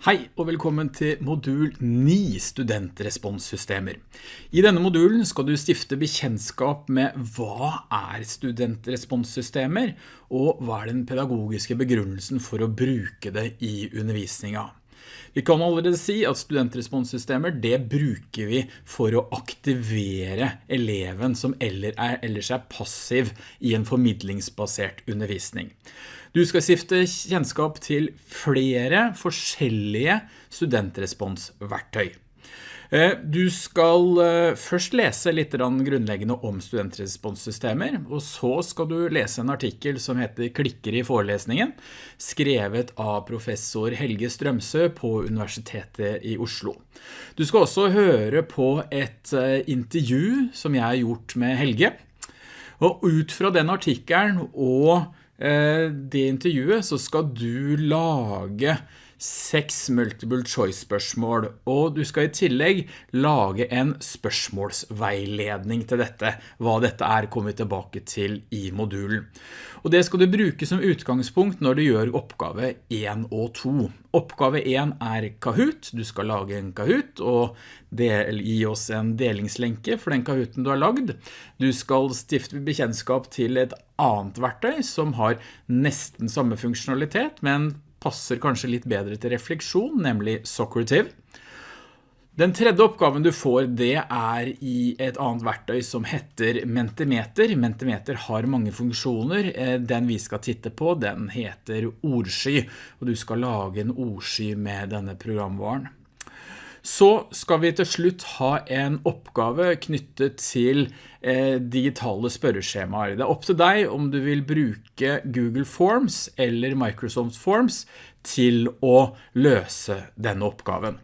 Hei og velkommen til modul 9 studentresponssystemer. I denne modulen skal du stifte bekjennskap med hva er studentresponssystemer og hva er den pedagogiske begrunnelsen for å bruke det i undervisningen. Vi kan allerede si at studentresponssystemer det bruker vi for å aktivere eleven som ellers er passiv i en formidlingsbasert undervisning. Du skal skifte kjennskap til flere forskjellige studentresponsverktøy. Eh, du skal eh, først lese litt grunnleggende om studentresponssystemer, og så skal du lese en artikkel som heter Klikker i forelesningen, skrevet av professor Helge Strømsø på Universitetet i Oslo. Du skal også høre på et eh, intervju som jeg har gjort med Helge, og ut fra den artikkelen og det intervjuet så skal du lage seks multiple choice spørsmål, og du skal i tillegg lage en spørsmålsveiledning til dette. Hva dette er kommer vi tilbake til i modulen. Og det skal du bruke som utgangspunkt når du gjør oppgave 1 og 2. Oppgave 1 er Kahoot. Du skal lage en Kahoot og del, gi oss en delingslenke for den Kahooten du har lagd. Du skal stifte bekjennskap til et annet verktøy som har nesten samme funksjonalitet, men passer kanskje litt bedre til refleksjon, nemlig Socrative. Den tredje oppgaven du får, det er i et annet verktøy som heter Mentimeter. Mentimeter har mange funksjoner. Eh, den vi skal titte på, den heter ordsky, og du skal lage en ordsky med denne programvaren. Så skal vi til slutt ha en oppgave knyttet til eh, digitale spørreskjemaer. Det er opp til deg om du vil bruke Google Forms eller Microsoft Forms til å løse denne oppgaven.